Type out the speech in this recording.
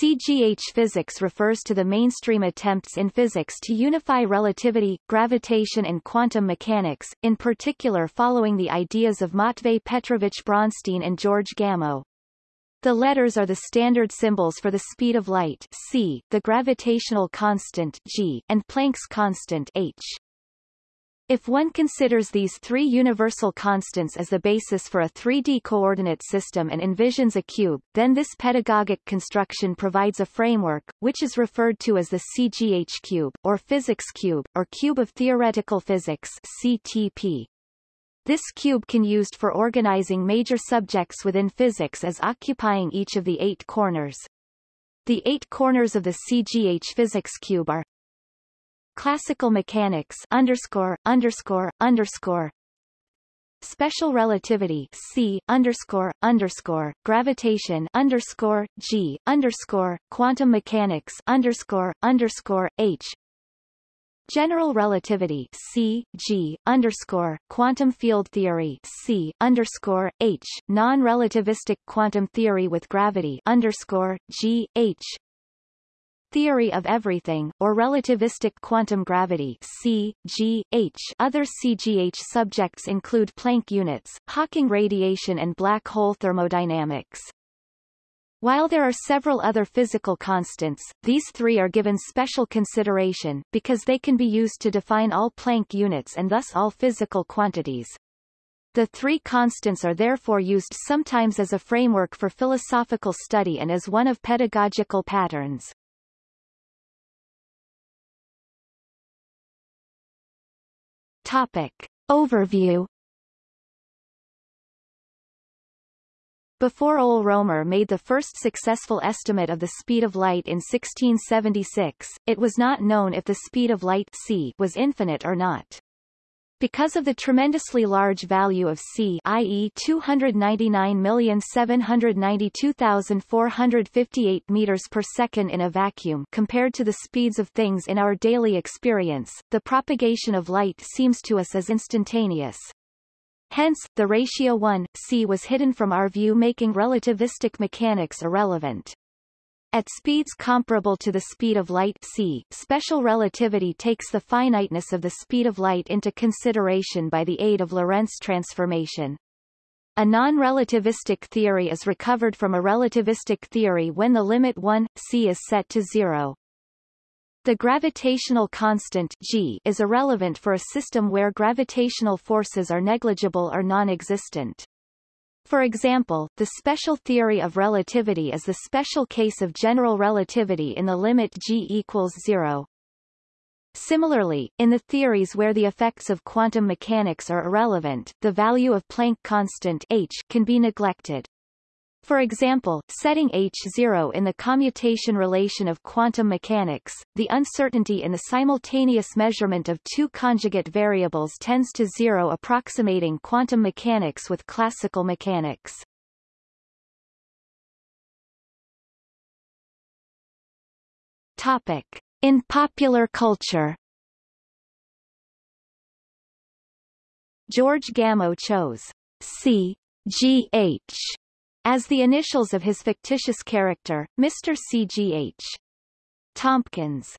CGH physics refers to the mainstream attempts in physics to unify relativity, gravitation and quantum mechanics, in particular following the ideas of Matvei Petrovich Bronstein and George Gamow. The letters are the standard symbols for the speed of light c, the gravitational constant g, and Planck's constant h. If one considers these three universal constants as the basis for a 3D coordinate system and envisions a cube, then this pedagogic construction provides a framework, which is referred to as the CGH cube, or physics cube, or cube of theoretical physics CTP. This cube can be used for organizing major subjects within physics as occupying each of the eight corners. The eight corners of the CGH physics cube are Classical mechanics underscore underscore underscore. Special relativity C underscore underscore. Gravitation underscore G underscore. Quantum mechanics underscore underscore H. General relativity C G underscore. Quantum field theory C underscore H. Non-relativistic quantum theory with gravity underscore G H theory of everything, or relativistic quantum gravity C, G, H. Other CGH subjects include Planck units, Hawking radiation and black hole thermodynamics. While there are several other physical constants, these three are given special consideration, because they can be used to define all Planck units and thus all physical quantities. The three constants are therefore used sometimes as a framework for philosophical study and as one of pedagogical patterns. Topic. Overview Before Ole Roemer made the first successful estimate of the speed of light in 1676, it was not known if the speed of light c was infinite or not. Because of the tremendously large value of c i.e. 299,792,458 meters per second in a vacuum compared to the speeds of things in our daily experience, the propagation of light seems to us as instantaneous. Hence, the ratio 1, c was hidden from our view making relativistic mechanics irrelevant. At speeds comparable to the speed of light c, special relativity takes the finiteness of the speed of light into consideration by the aid of Lorentz transformation. A non-relativistic theory is recovered from a relativistic theory when the limit 1, c is set to zero. The gravitational constant g is irrelevant for a system where gravitational forces are negligible or non-existent. For example, the special theory of relativity is the special case of general relativity in the limit g equals zero. Similarly, in the theories where the effects of quantum mechanics are irrelevant, the value of Planck constant h can be neglected. For example, setting h0 in the commutation relation of quantum mechanics, the uncertainty in the simultaneous measurement of two conjugate variables tends to zero approximating quantum mechanics with classical mechanics. Topic. In popular culture George Gamow chose C. G. H as the initials of his fictitious character, Mr. C.G.H. Tompkins.